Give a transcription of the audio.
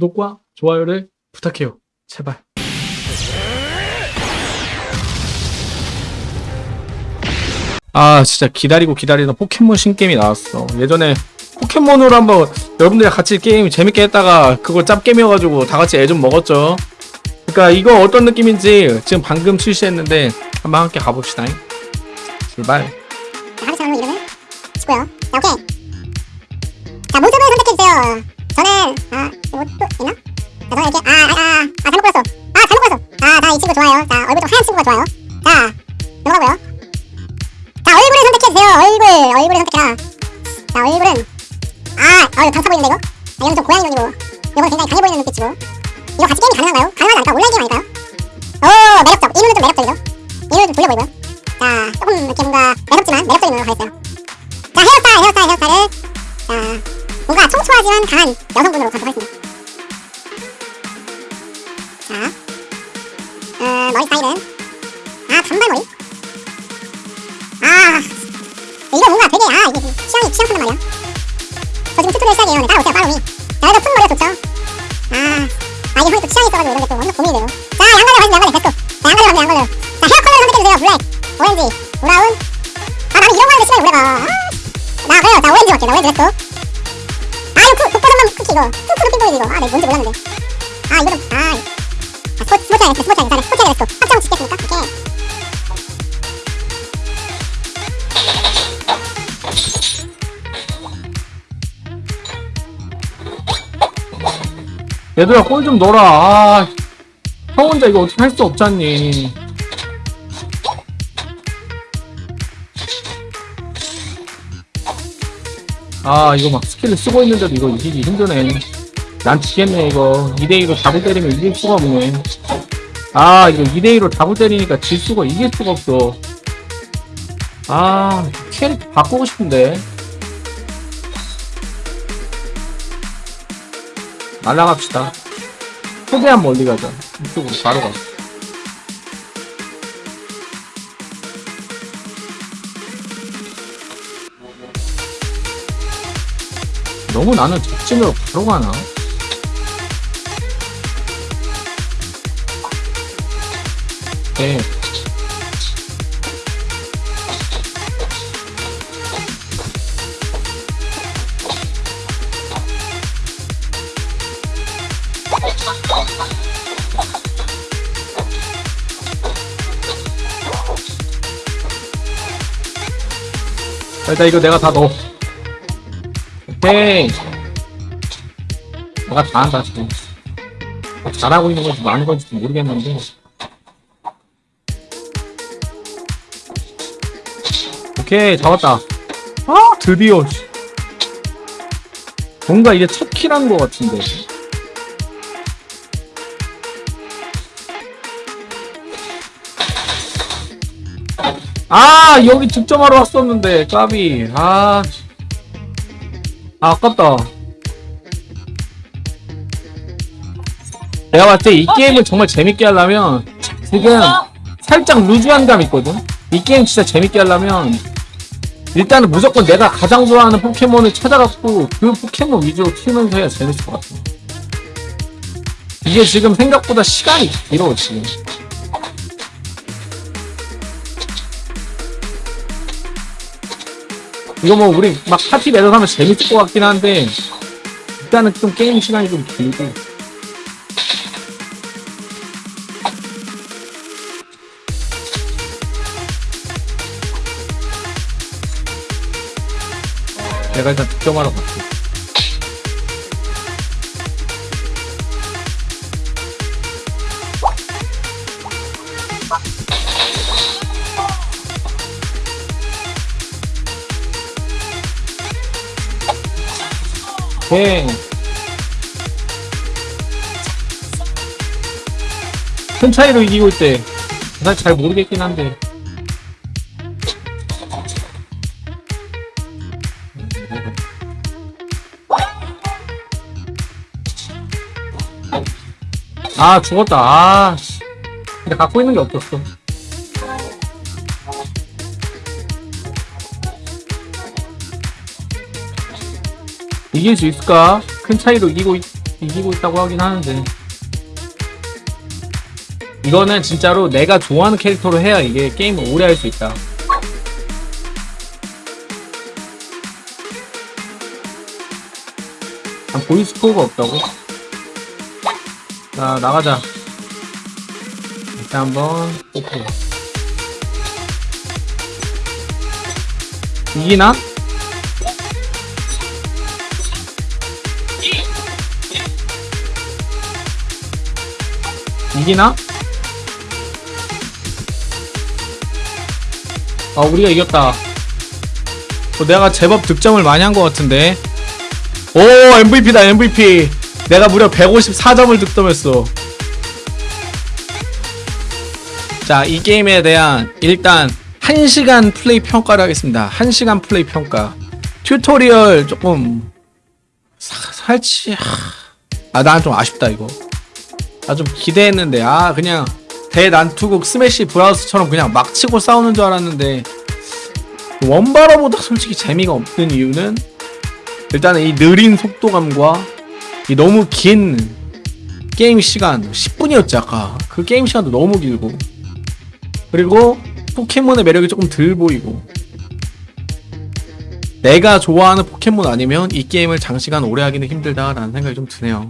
구독과 좋아요를 부탁해요. 제발. 아 진짜 기다리고 기다리던 포켓몬 신게임이 나왔어 예전에 포켓몬으로 한번 여러분들이랑 같이 게임 재밌게 했다가 그걸 짭게임이어가지고 다같이 애 좀 먹었죠 그러니까 이거 어떤 느낌인지 지금 방금 출시했는데 한번 함께 가봅시다 출발 자, 하루 차로 이름을 치고요. 자, 오케이. 자, 모습을 선택해주세요. 저는, 아, 이거 또 있나? 자, 저는 이렇게, 아, 아, 아, 아, 잘못 골랐어. 아, 잘못 골랐어. 아, 나 이 친구 좋아요. 자, 얼굴 좀 하얀 친구가 좋아요. 자, 넘어가고요. 자, 얼굴을 선택해주세요. 얼굴, 얼굴을 선택해라. 자, 얼굴은, 아, 어, 이거 강타 보이는데, 이거? 아, 이건 좀 고양이 눈이고. 이건 굉장히 강해 보이는 눈빛이고. 이거 같이 게임이 가능한가요? 가능하지 않을까? 온라인 게임 아닐까요? 오, 매력적. 이 눈은 좀 매력적이죠? 이 눈은 좀 졸려 보이고요. 자, 조금 이렇게 뭔가 매력지만 매력적인 눈으로 가겠어요. 자, 헤어스타일, 헤어스타일, 헤어스타일을 자, 뭔가 청초하지만 강한 여성분으로 가도록 하겠습니다. 어, 머리 스타일은 아, 단발머리? 아, 이거 뭔가 되게 아, 이게 취향이 취향 판단 말이야. 저 지금 tutorial 시작이에요. 네, 따라오세요, 따라오니. 자, 그래도 푼 머리가 좋죠? 아, 아, 이 형이 또 취향이 있어가지고 이런 게또 완전 고민이 돼요. 자, 양갈래 가시죠, 양갈래. 됐어. 자, 양갈래 갑니다, 양갈래. 자, 헤어 컬러를 선택해주세요. 블랙, 오렌지, 브라운. 아, 나는 이런 거 하는데 시간이 오래 가. 아, 나 그래요. 나 오렌지 할게. 나 오렌지 했어. 아, 이거 그, 독버섯만 쿠키 이거. 핑크도 핑크이지 이거. 아, 내가 뭔지 몰랐는데. 아, 이거는, 아. 아, 스포, 스포츠 하겠어, 스포츠 하겠어. 스포츠 하겠어. 확정 짓겠습니까? 얘들아 골 좀 넣어라 아, 형 혼자 이거 어떻게 할 수 없잖니 아 이거 막 스킬을 쓰고 있는데도 이거 이기기 힘드네 난 지겠네 이거. 2대2로 잡을 때리면 이길 수가 없네. 아 이거 2대2로 잡을 때리니까 질 수가 이길 수가 없어. 아 캐릭터 바꾸고 싶은데. 날라갑시다. 최대한 멀리 가자. 이쪽으로 바로 가. 너무 나는 적진으로 바로 가나? 네. 일단 이거 내가 다 넣어. 오케이. 내가 다 한다, 지금. 잘하고 있는 건지 많은 건지 모르겠는데. 오케이, 잡았다. 아, 드디어. 씨. 뭔가 이게 첫 킬한 것 같은데. 아, 여기 득점하러 왔었는데, 까비. 아, 씨. 아, 아깝다. 내가 봤을 때 이 게임을 정말 재밌게 하려면 지금 살짝 루즈한 감 있거든? 이 게임 진짜 재밌게 하려면 일단은 무조건 내가 가장 좋아하는 포켓몬을 찾아갖고 그 포켓몬 위주로 키우면서 해야 재밌을 것 같아. 이게 지금 생각보다 시간이 길어, 지금. 이거 뭐 우리 막 파티 매듭 하면 재밌을 것 같긴 한데 일단은 좀 게임 시간이 좀 길고 내가 일단 득점하러 갈게 오케이. 큰 차이로 이기고 있대. 사실 잘 모르겠긴 한데 아 죽었다 아 씨. 근데 갖고 있는 게 없었어 이길 수 있을까? 큰 차이로 이기고 있... 이기고 있다고 하긴 하는데 이거는 진짜로 내가 좋아하는 캐릭터로 해야 이게 게임을 오래 할 수 있다. 난 보이 스코어가 없다고? 자, 나가자. 일단 한번 뽑고. 이기나? 이기나? 아, 우리가 이겼다. 어, 내가 제법 득점을 많이 한 것 같은데. 오, MVP다, MVP. 내가 무려 154점을 득점했어. 자, 이 게임에 대한 일단 1시간 플레이 평가를 하겠습니다. 1시간 플레이 평가. 튜토리얼 조금 사- 살치 아, 난 좀 아쉽다 이거. 나 좀 기대했는데 아, 그냥 대난투국 스매시 브라우스처럼 그냥 막 치고 싸우는 줄 알았는데 원바로보다 솔직히 재미가 없는 이유는 일단은 이 느린 속도감과 이 너무 긴 게임 시간 10분이었지 아까. 그 게임 시간도 너무 길고. 그리고 포켓몬의 매력이 조금 덜 보이고. 내가 좋아하는 포켓몬 아니면 이 게임을 장시간 오래 하기는 힘들다라는 생각이 좀 드네요